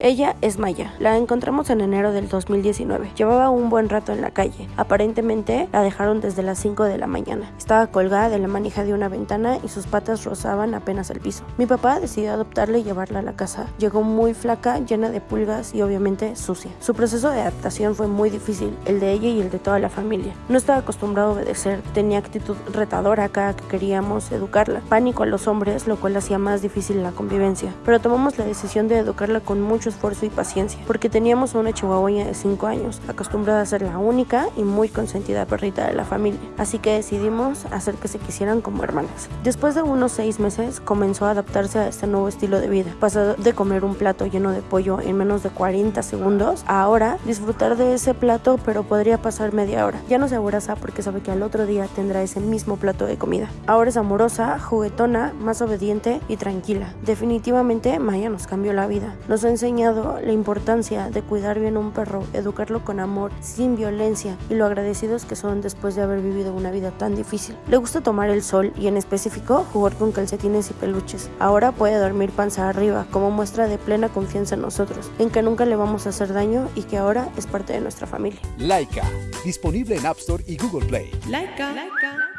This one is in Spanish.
Ella es Maya. La encontramos en enero del 2019. Llevaba un buen rato en la calle. Aparentemente la dejaron desde las 5 de la mañana. Estaba colgada de la manija de una ventana y sus patas rozaban apenas el piso. Mi papá decidió adoptarla y llevarla a la casa. Llegó muy flaca, llena de pulgas y obviamente sucia. Su proceso de adaptación fue muy difícil, el de ella y el de toda la familia. No estaba acostumbrado a obedecer, tenía actitud retadora cada que queríamos educarla. Pánico a los hombres, lo cual hacía más difícil la convivencia. Pero tomamos la decisión de educarla con mucho esfuerzo y paciencia, porque teníamos una chihuahueña de 5 años, acostumbrada a ser la única y muy consentida perrita de la familia, así que decidimos hacer que se quisieran como hermanas. Después de unos 6 meses comenzó a adaptarse a este nuevo estilo de vida, pasó de comer un plato lleno de pollo en menos de 40 segundos a ahora disfrutar de ese plato pero podría pasar media hora. Ya no se abraza porque sabe que al otro día tendrá ese mismo plato de comida. Ahora es amorosa, juguetona, más obediente y tranquila. Definitivamente Maya nos cambió la vida. Nos la importancia de cuidar bien a un perro, educarlo con amor, sin violencia y lo agradecidos que son después de haber vivido una vida tan difícil. Le gusta tomar el sol y en específico jugar con calcetines y peluches. Ahora puede dormir panza arriba como muestra de plena confianza en nosotros, en que nunca le vamos a hacer daño y que ahora es parte de nuestra familia. Laika, disponible en App Store y Google Play. Laika. Laika.